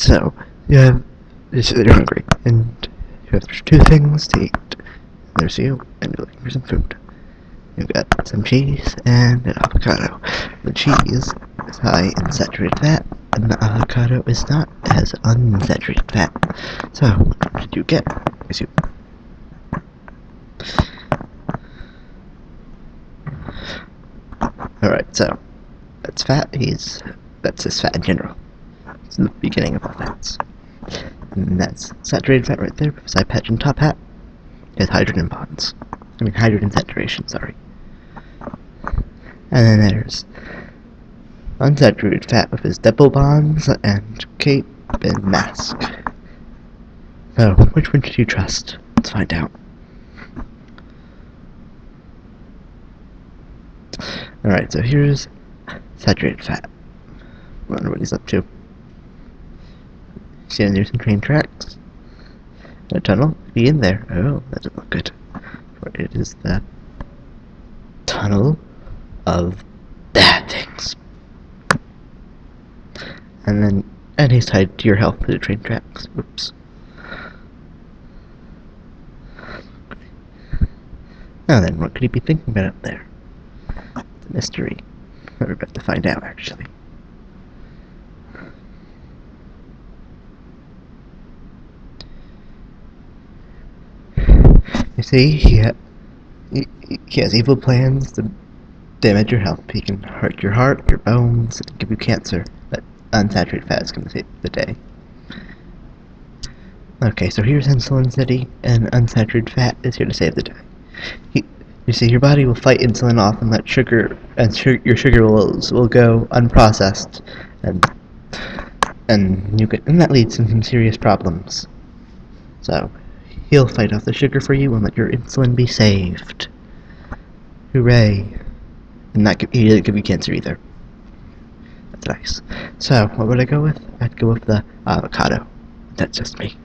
so you have you're hungry, and you have two things to eat. There's you, and you're looking for some food. You've got some cheese and an avocado. The cheese is high in saturated fat, and the avocado is not as unsaturated fat. So, what did you get? Is you Alright, so that's fat. He's that's just fat in general. It's the beginning of all fats. And that's saturated fat right there, beside patch and top hat is hydrogen bonds. I mean hydrogen saturation, sorry. And then there's unsaturated fat with his double bonds and cape and mask. So, which one should you trust? Let's find out. Alright, so here's saturated fat. I Wonder what he's up to. See, there's some train tracks. A tunnel. Be in there. Oh, that doesn't look good. For it is the tunnel of bad things. And then, and he's tied to your health to the train tracks. Oops. Now then, what could he be thinking about up there? A mystery. We're about to find out, actually. You see, he, ha he, has evil plans to damage your health. He can hurt your heart, your bones, and give you cancer. But unsaturated fat is going to save the day. Okay, so here's Insulin City, and unsaturated fat is here to save the day. He, you see, your body will fight insulin off and let sugar and su your sugar will will go unprocessed, and and you can and that leads to some serious problems. So he'll fight off the sugar for you and let your insulin be saved. Hooray! And that he didn't give you cancer either. That's nice. So what would I go with? I'd go with the avocado. That's just me.